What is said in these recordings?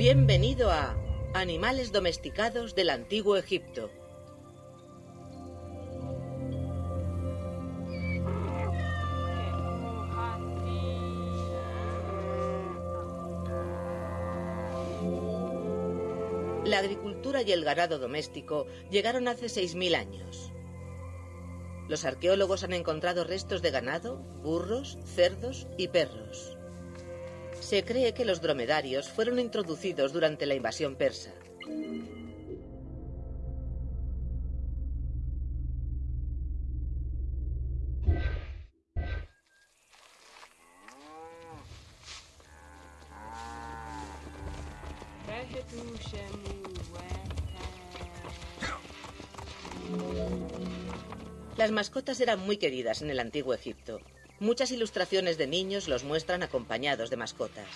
Bienvenido a Animales domesticados del Antiguo Egipto. La agricultura y el ganado doméstico llegaron hace 6.000 años. Los arqueólogos han encontrado restos de ganado, burros, cerdos y perros. Se cree que los dromedarios fueron introducidos durante la invasión persa. Las mascotas eran muy queridas en el antiguo Egipto. Muchas ilustraciones de niños los muestran acompañados de mascotas.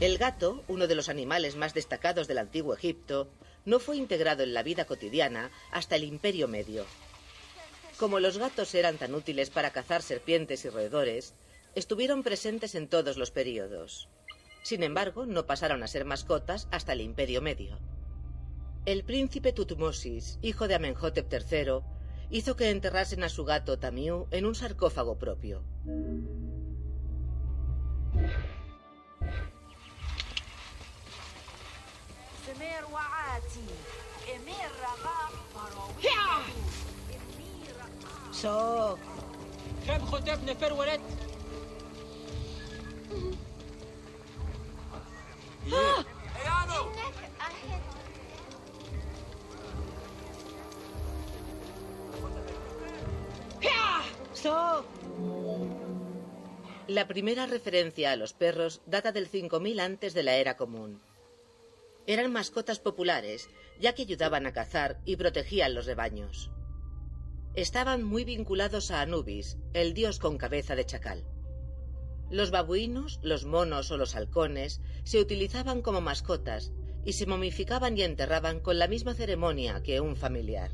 El gato, uno de los animales más destacados del antiguo Egipto, no fue integrado en la vida cotidiana hasta el Imperio Medio. Como los gatos eran tan útiles para cazar serpientes y roedores, estuvieron presentes en todos los períodos. Sin embargo, no pasaron a ser mascotas hasta el Imperio Medio. El príncipe Tutmosis, hijo de Amenhotep III, hizo que enterrasen a su gato Tamiu en un sarcófago propio. So. كم خطب نفر ولد So. La primera referencia a los perros data del 5000 antes de la era común. Eran mascotas populares, ya que ayudaban a cazar y protegían los rebaños. Estaban muy vinculados a Anubis, el dios con cabeza de chacal. Los babuinos, los monos o los halcones se utilizaban como mascotas y se momificaban y enterraban con la misma ceremonia que un familiar.